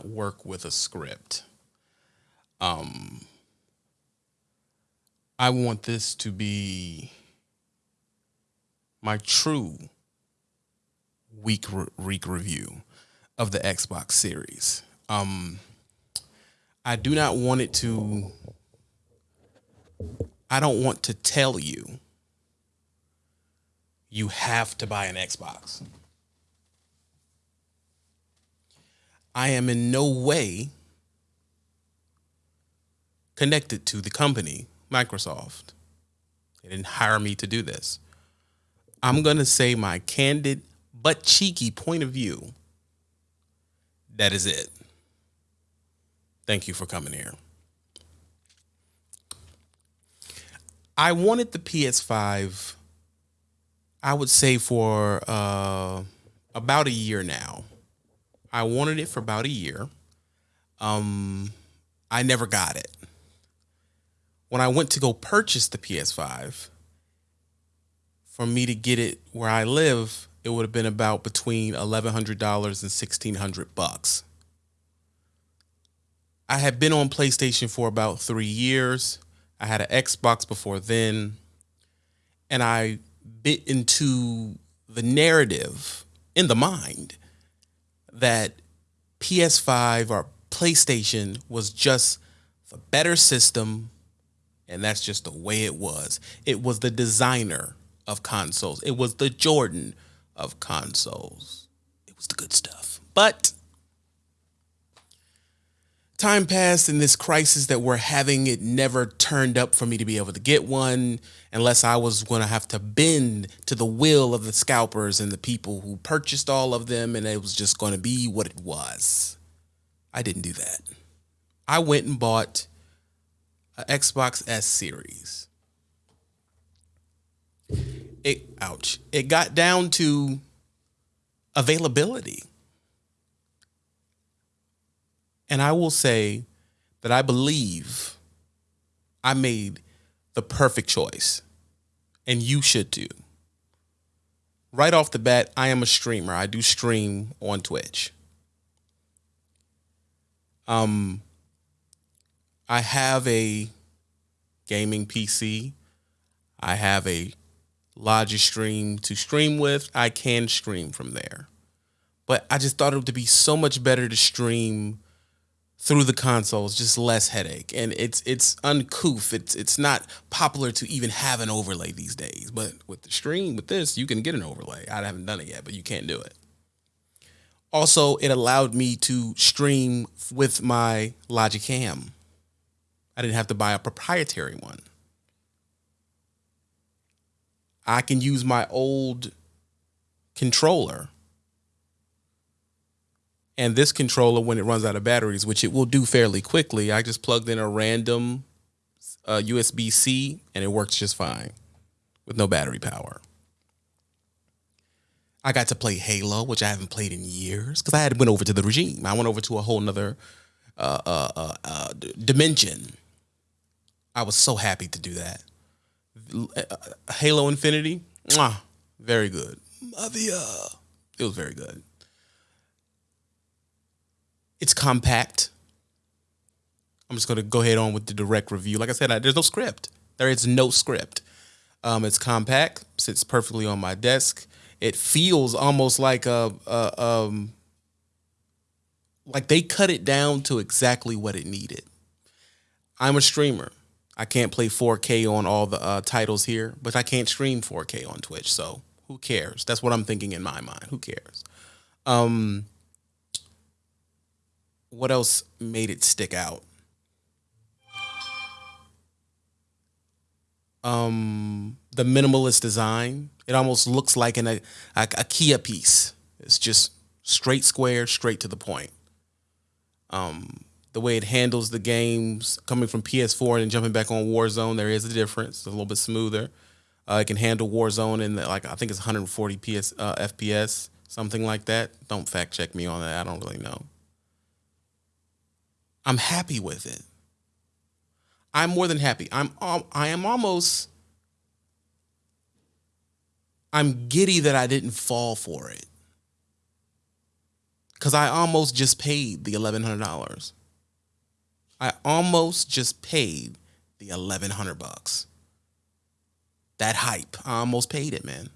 Not work with a script. Um, I want this to be my true week re- week review of the Xbox Series. Um, I do not want it to. I don't want to tell you. You have to buy an Xbox. I am in no way connected to the company, Microsoft. They didn't hire me to do this. I'm going to say my candid but cheeky point of view. That is it. Thank you for coming here. I wanted the PS5, I would say, for uh, about a year now. I wanted it for about a year. Um, I never got it. When I went to go purchase the PS5, for me to get it where I live, it would have been about between eleven hundred dollars and sixteen hundred bucks. I had been on PlayStation for about three years. I had an Xbox before then, and I bit into the narrative in the mind that PS5 or PlayStation was just the better system, and that's just the way it was. It was the designer of consoles. It was the Jordan of consoles. It was the good stuff. But time passed and this crisis that we're having, it never turned up for me to be able to get one unless I was going to have to bend to the will of the scalpers and the people who purchased all of them and it was just going to be what it was. I didn't do that. I went and bought an Xbox S series it ouch. It got down to availability. And I will say that I believe I made the perfect choice. And you should too. Right off the bat, I am a streamer. I do stream on Twitch. Um I have a gaming PC. I have a Logistream to stream with, I can stream from there. But I just thought it would be so much better to stream through the consoles, just less headache. And it's it's uncouth. It's it's not popular to even have an overlay these days. But with the stream, with this, you can get an overlay. I haven't done it yet, but you can't do it. Also, it allowed me to stream with my Logic Logicam. I didn't have to buy a proprietary one. I can use my old controller. And this controller, when it runs out of batteries, which it will do fairly quickly, I just plugged in a random uh, USB C and it works just fine with no battery power. I got to play Halo, which I haven't played in years because I had went over to the regime. I went over to a whole nother uh, uh, uh, uh dimension. I was so happy to do that. Halo Infinity, mwah, very good. Mavia. It was very good. It's compact. I'm just going to go ahead on with the direct review. Like I said, I, there's no script. There is no script. Um, it's compact, sits perfectly on my desk. It feels almost like a, a um, like they cut it down to exactly what it needed. I'm a streamer. I can't play 4K on all the uh, titles here, but I can't stream 4K on Twitch. So who cares? That's what I'm thinking in my mind. Who cares? Um, what else made it stick out? Um, the minimalist design. It almost looks like an, a, a, a Kia piece. It's just straight square, straight to the point. Um, the way it handles the games coming from PS4 and jumping back on Warzone, there is a difference. It's a little bit smoother. Uh, it can handle Warzone in the, like I think it's 140 PS uh, FPS, something like that. Don't fact check me on that. I don't really know. I'm happy with it. I'm more than happy. I'm I am almost I'm giddy that I didn't fall for it. because I almost just paid the eleven hundred dollars. I almost just paid the eleven hundred bucks. That hype, I almost paid it, man.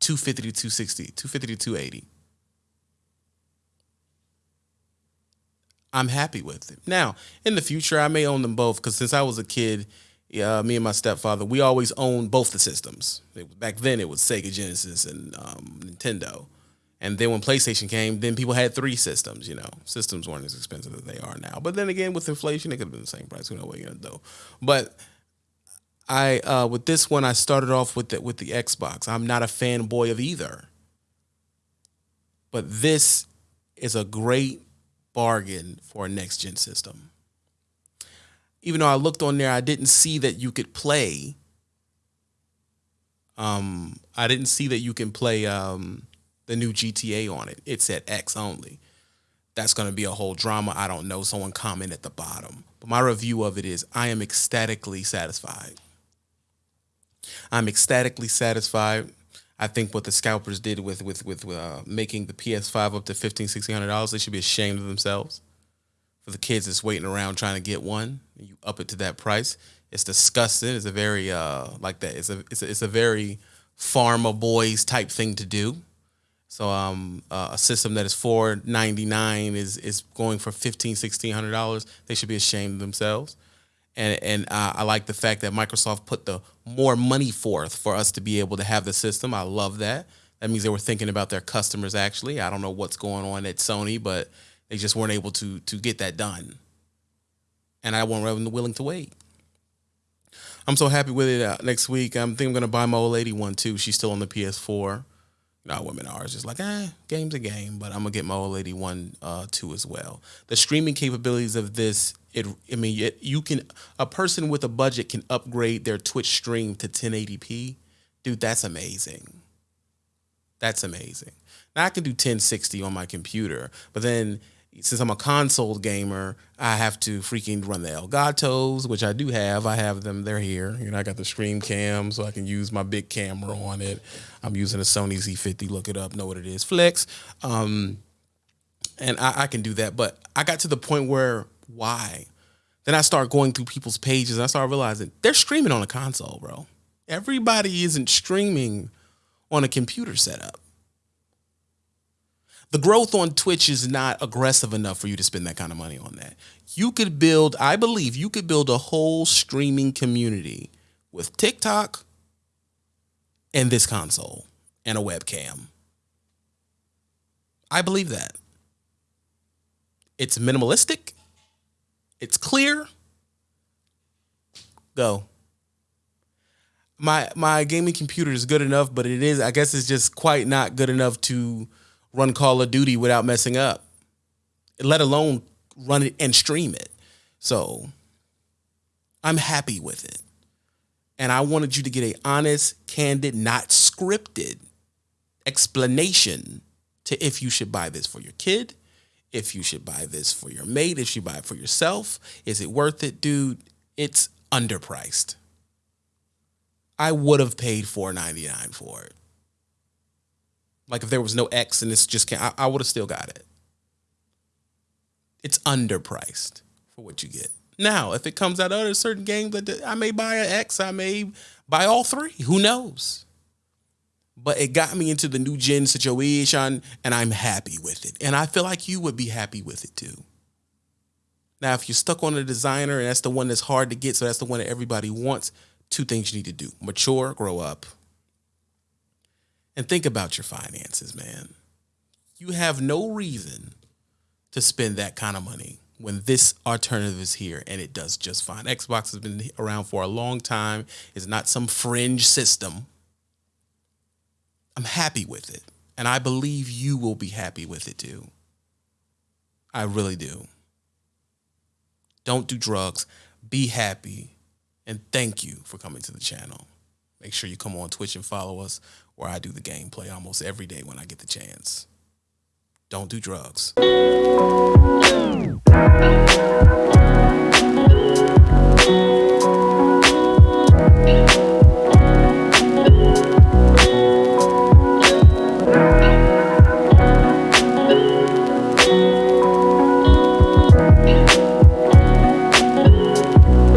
250 to 260, 250 to 280. I'm happy with it. Now, in the future, I may own them both because since I was a kid, me and my stepfather, we always owned both the systems. It, back then, it was Sega Genesis and um, Nintendo. And then when PlayStation came, then people had three systems. You know, systems weren't as expensive as they are now. But then again, with inflation, it could have been the same price. Who knows what you're gonna do? But I uh, with this one, I started off with the, with the Xbox. I'm not a fanboy of either, but this is a great bargain for a next gen system. Even though I looked on there, I didn't see that you could play. Um, I didn't see that you can play um, the new GTA on it. It said X only. That's going to be a whole drama. I don't know. Someone comment at the bottom. But my review of it is I am ecstatically satisfied. I'm ecstatically satisfied. I think what the scalpers did with with with uh, making the PS5 up to fifteen, sixteen hundred dollars, they should be ashamed of themselves. For the kids that's waiting around trying to get one, you up it to that price. It's disgusting. It's a very uh like that. It's a it's a, it's a very pharma bros type thing to do. So um, uh, a system that is four ninety nine is is going for fifteen, sixteen hundred dollars. They should be ashamed of themselves and and uh, I like the fact that Microsoft put the more money forth for us to be able to have the system. I love that. That means they were thinking about their customers. Actually, I don't know what's going on at Sony, but they just weren't able to to get that done, and I wasn't willing to wait. I'm so happy with it. Uh, next week, I'm think I'm gonna buy my old lady one too. She's still on the PS4. Now women are. Just like, eh, game's a game, but I'm gonna get my old lady one uh, too as well. The streaming capabilities of this, it, I mean, it, you can a person with a budget can upgrade their Twitch stream to 1080p. Dude, that's amazing. That's amazing. Now I can do 1060 on my computer, but then since I'm a console gamer, I have to freaking run the Elgatos, which I do have. I have them; they're here. You know, I got the Stream Cam, so I can use my big camera on it. I'm using a Sony Z50. Look it up, know what it is. Flex, um, and I, I can do that. But I got to the point where why? Then I start going through people's pages. and I start realizing they're streaming on a console, bro. Everybody isn't streaming on a computer setup the growth on Twitch is not aggressive enough for you to spend that kind of money on that. You could build, I believe, you could build a whole streaming community with TikTok and this console and a webcam. I believe that. It's minimalistic. It's clear. Go. My my gaming computer is good enough, but it is I guess it's just quite not good enough to run Call of Duty without messing up, let alone run it and stream it. So I'm happy with it. And I wanted you to get a honest, candid, not scripted explanation to if you should buy this for your kid, if you should buy this for your mate, if you buy it for yourself. Is it worth it, dude? It's underpriced. I would have paid $4.99 for it. Like if there was no X and this just can't, I, I would have still got it. It's underpriced for what you get. Now, if it comes out of a certain game that I may buy an X, I may buy all three. Who knows? But it got me into the new gen situation, and I'm happy with it. And I feel like you would be happy with it too. Now, if you're stuck on a designer and that's the one that's hard to get, so that's the one that everybody wants, two things you need to do mature, grow up and think about your finances, man. You have no reason to spend that kind of money when this alternative is here and it does just fine. Xbox has been around for a long time. It's not some fringe system. I'm happy with it. And I believe you will be happy with it too. I really do. Don't do drugs. Be happy. And thank you for coming to the channel. Make sure you come on Twitch and follow us where I do the gameplay almost every day when I get the chance. Don't do drugs.